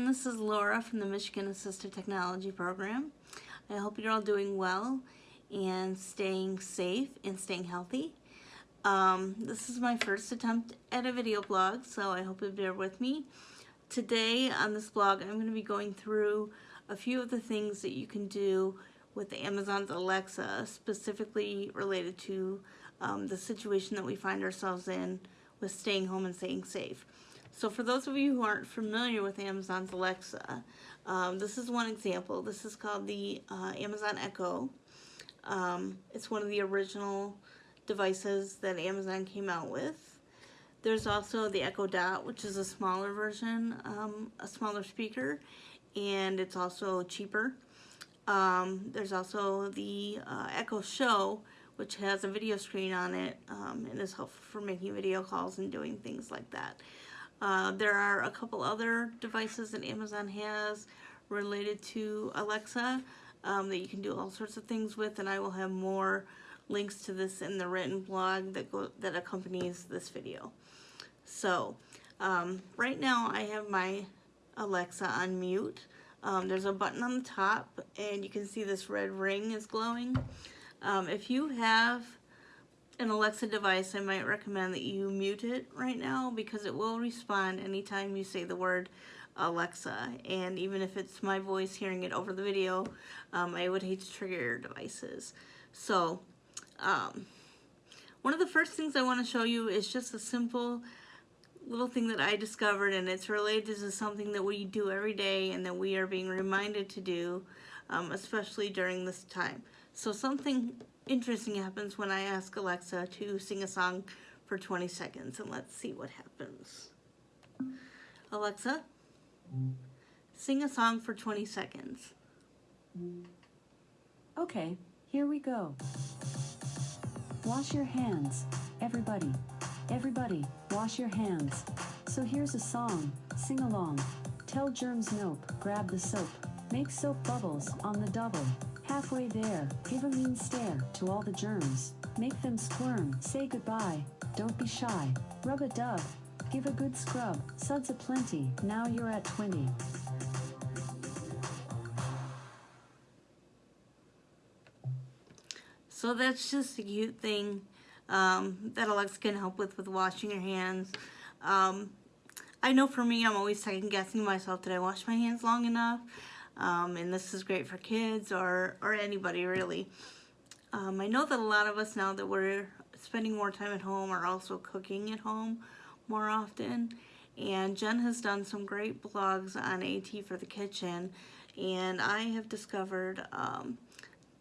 everyone, this is Laura from the Michigan Assistive Technology Program. I hope you're all doing well and staying safe and staying healthy. Um, this is my first attempt at a video blog, so I hope you'll bear with me. Today on this blog, I'm going to be going through a few of the things that you can do with Amazon's Alexa, specifically related to um, the situation that we find ourselves in with staying home and staying safe. So for those of you who aren't familiar with Amazon's Alexa, um, this is one example. This is called the uh, Amazon Echo. Um, it's one of the original devices that Amazon came out with. There's also the Echo Dot, which is a smaller version, um, a smaller speaker, and it's also cheaper. Um, there's also the uh, Echo Show, which has a video screen on it um, and is helpful for making video calls and doing things like that. Uh, there are a couple other devices that Amazon has related to Alexa um, that you can do all sorts of things with and I will have more links to this in the written blog that, go, that accompanies this video. So um, right now I have my Alexa on mute. Um, there's a button on the top and you can see this red ring is glowing. Um, if you have an Alexa device, I might recommend that you mute it right now because it will respond anytime you say the word Alexa. And even if it's my voice hearing it over the video, um, I would hate to trigger your devices. So, um, one of the first things I want to show you is just a simple little thing that I discovered and it's related to something that we do every day and that we are being reminded to do, um, especially during this time. So something interesting happens when I ask Alexa to sing a song for 20 seconds and let's see what happens. Alexa, sing a song for 20 seconds. Okay, here we go. Wash your hands, everybody. Everybody, wash your hands. So here's a song, sing along. Tell germs nope, grab the soap. Make soap bubbles on the double. Halfway there, give a mean stare to all the germs. Make them squirm, say goodbye, don't be shy. Rub a dub, give a good scrub. Suds a plenty, now you're at 20. So that's just a cute thing um, that Alexa can help with with washing your hands. Um, I know for me, I'm always second guessing myself. Did I wash my hands long enough? Um, and this is great for kids or, or anybody really. Um, I know that a lot of us now that we're spending more time at home are also cooking at home more often. And Jen has done some great blogs on AT for the kitchen. And I have discovered um,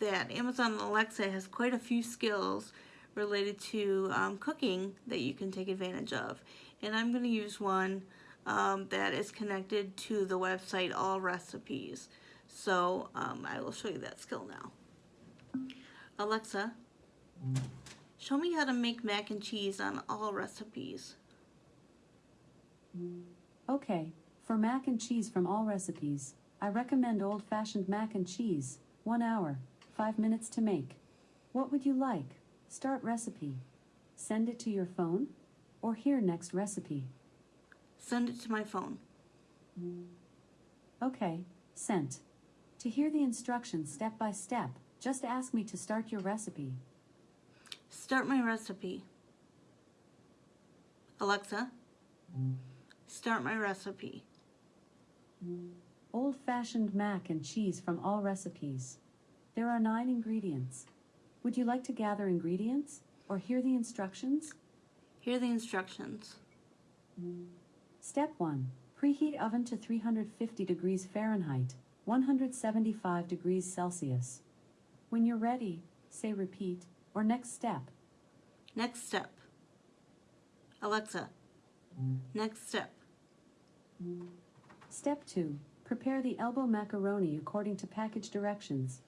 that Amazon Alexa has quite a few skills related to um, cooking that you can take advantage of. And I'm going to use one um, that is connected to the website All Recipes. So um, I will show you that skill now. Alexa, show me how to make mac and cheese on All Recipes. Okay, for mac and cheese from All Recipes, I recommend old-fashioned mac and cheese, 1 hour, 5 minutes to make. What would you like? Start recipe. Send it to your phone, or here next recipe. Send it to my phone. Okay, sent. To hear the instructions step by step, just ask me to start your recipe. Start my recipe. Alexa, start my recipe. Old-fashioned mac and cheese from all recipes. There are nine ingredients. Would you like to gather ingredients or hear the instructions? Hear the instructions. Step 1. Preheat oven to 350 degrees Fahrenheit, 175 degrees Celsius. When you're ready, say repeat or next step. Next step. Alexa, next step. Step 2. Prepare the elbow macaroni according to package directions.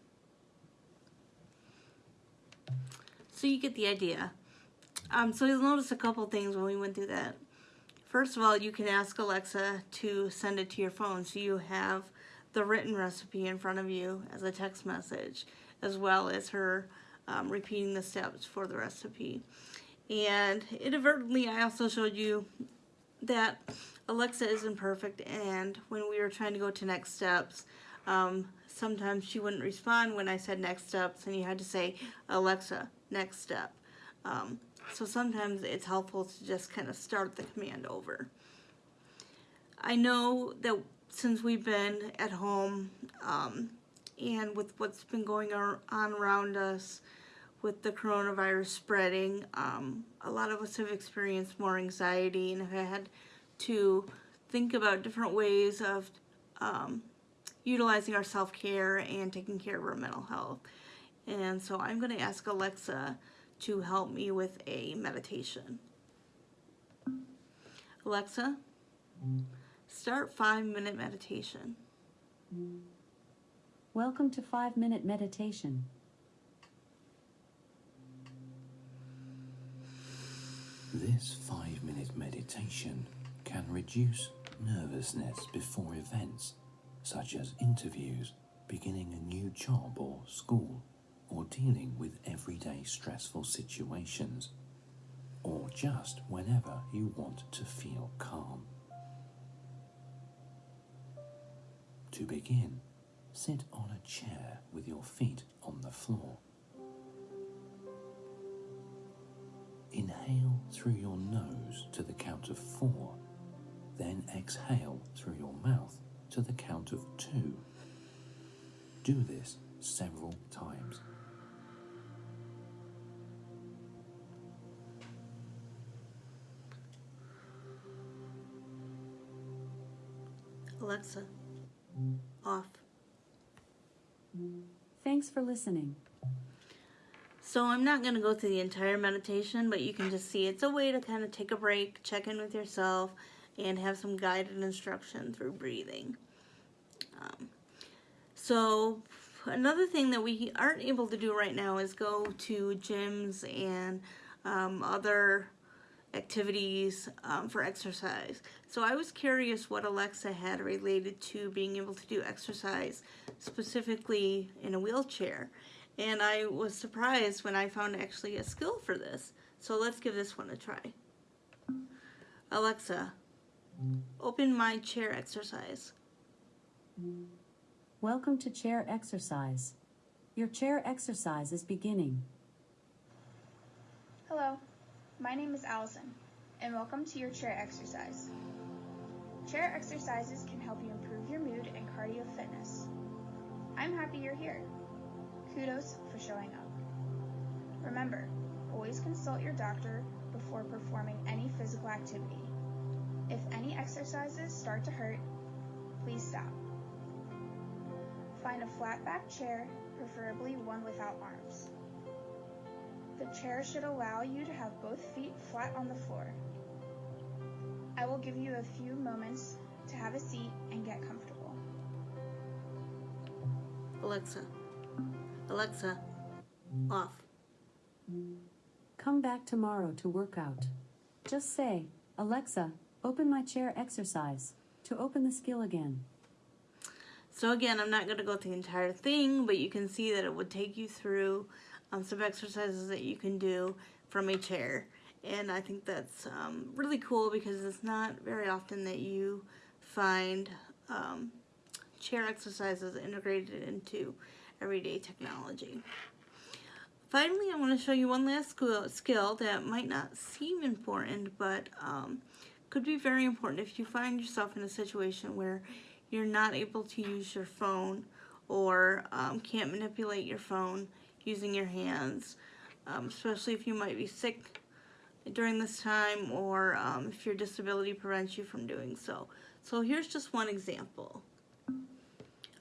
So you get the idea. Um, so you'll notice a couple things when we went through that. First of all, you can ask Alexa to send it to your phone so you have the written recipe in front of you as a text message, as well as her um, repeating the steps for the recipe. And inadvertently, I also showed you that Alexa isn't perfect, and when we were trying to go to next steps, um, sometimes she wouldn't respond when I said next steps, and you had to say, Alexa, next step. Um, so sometimes it's helpful to just kind of start the command over. I know that since we've been at home um, and with what's been going on around us with the coronavirus spreading, um, a lot of us have experienced more anxiety and have had to think about different ways of um, utilizing our self care and taking care of our mental health. And so I'm going to ask Alexa to help me with a meditation. Alexa, start five minute meditation. Welcome to 5 Minute Meditation. This five minute meditation can reduce nervousness before events, such as interviews, beginning a new job or school, or dealing with everyday stressful situations, or just whenever you want to feel calm. To begin, sit on a chair with your feet on the floor. Inhale through your nose to the count of four, then exhale through your mouth to the count of two. Do this several times. Alexa, off. Thanks for listening. So I'm not going to go through the entire meditation, but you can just see it's a way to kind of take a break, check in with yourself, and have some guided instruction through breathing. Um, so another thing that we aren't able to do right now is go to gyms and um, other activities um, for exercise. So I was curious what Alexa had related to being able to do exercise specifically in a wheelchair. And I was surprised when I found actually a skill for this. So let's give this one a try. Alexa, open my chair exercise. Welcome to chair exercise. Your chair exercise is beginning. Hello, my name is Allison, and welcome to your chair exercise. Chair exercises can help you improve your mood and cardio fitness. I'm happy you're here. Kudos for showing up. Remember, always consult your doctor before performing any physical activity. If any exercises start to hurt, please stop. Find a flat back chair, preferably one without arms. The chair should allow you to have both feet flat on the floor. I will give you a few moments to have a seat and get comfortable. Alexa, Alexa, off. Come back tomorrow to work out. Just say, Alexa, open my chair exercise to open the skill again. So again, I'm not going to go through the entire thing, but you can see that it would take you through um, some exercises that you can do from a chair. And I think that's um, really cool because it's not very often that you find um, chair exercises integrated into everyday technology. Finally, I want to show you one last skill, skill that might not seem important, but um, could be very important if you find yourself in a situation where you're not able to use your phone or um, can't manipulate your phone using your hands, um, especially if you might be sick during this time or um, if your disability prevents you from doing so. So here's just one example.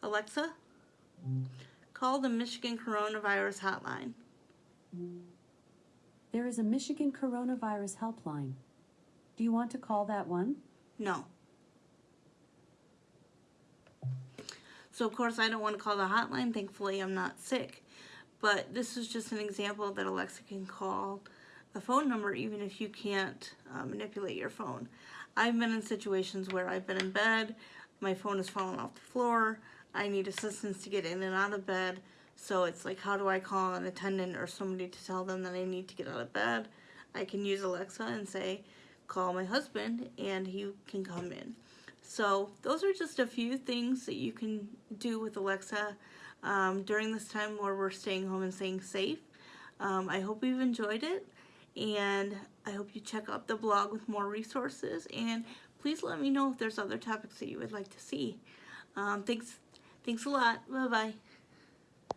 Alexa, call the Michigan Coronavirus Hotline. There is a Michigan coronavirus helpline. Do you want to call that one? No. So of course I don't want to call the hotline. Thankfully I'm not sick. But this is just an example that Alexa can call a phone number even if you can't uh, manipulate your phone. I've been in situations where I've been in bed, my phone has fallen off the floor, I need assistance to get in and out of bed. So it's like, how do I call an attendant or somebody to tell them that I need to get out of bed? I can use Alexa and say, call my husband and he can come in. So those are just a few things that you can do with Alexa um, during this time where we're staying home and staying safe. Um, I hope you've enjoyed it and I hope you check out the blog with more resources and please let me know if there's other topics that you would like to see. Um, thanks, thanks a lot. Bye bye.